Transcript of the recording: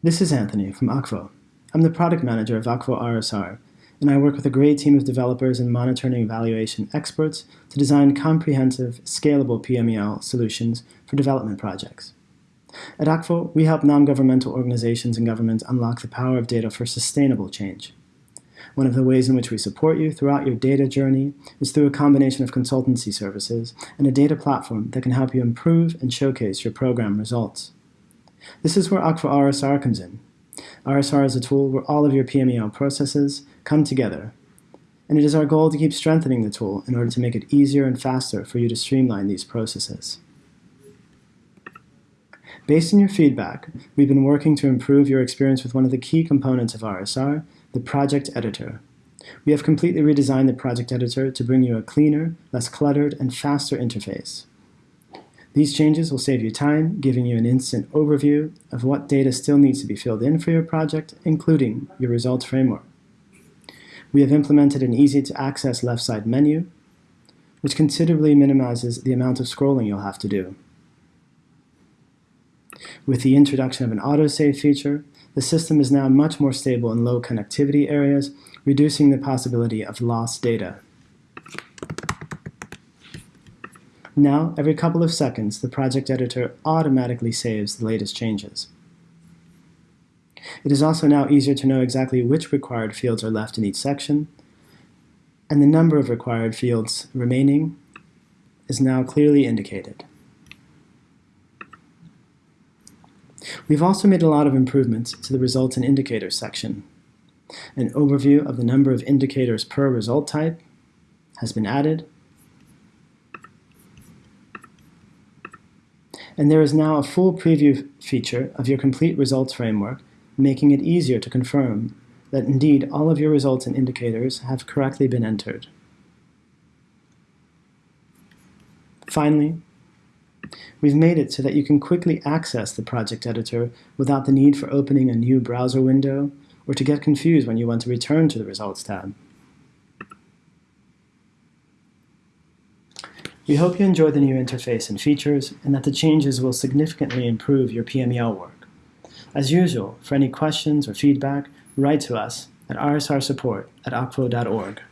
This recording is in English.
This is Anthony from Akvo. I'm the product manager of Akvo RSR, and I work with a great team of developers and monitoring evaluation experts to design comprehensive, scalable PMEL solutions for development projects. At Akvo, we help non-governmental organizations and governments unlock the power of data for sustainable change. One of the ways in which we support you throughout your data journey is through a combination of consultancy services and a data platform that can help you improve and showcase your program results. This is where Akvo RSR comes in. RSR is a tool where all of your PMEL processes come together. And it is our goal to keep strengthening the tool in order to make it easier and faster for you to streamline these processes. Based on your feedback, we've been working to improve your experience with one of the key components of RSR, the project editor. We have completely redesigned the project editor to bring you a cleaner, less cluttered, and faster interface. These changes will save you time, giving you an instant overview of what data still needs to be filled in for your project, including your results framework. We have implemented an easy-to-access left side menu, which considerably minimizes the amount of scrolling you'll have to do. With the introduction of an autosave feature, the system is now much more stable in low connectivity areas, reducing the possibility of lost data. Now, every couple of seconds, the project editor automatically saves the latest changes. It is also now easier to know exactly which required fields are left in each section, and the number of required fields remaining is now clearly indicated. We've also made a lot of improvements to the results and indicators section. An overview of the number of indicators per result type has been added, and there is now a full preview feature of your complete results framework, making it easier to confirm that indeed all of your results and indicators have correctly been entered. Finally, we've made it so that you can quickly access the project editor without the need for opening a new browser window or to get confused when you want to return to the Results tab. We hope you enjoy the new interface and features, and that the changes will significantly improve your PMEL work. As usual, for any questions or feedback, write to us at rsrsupport at akvo.org.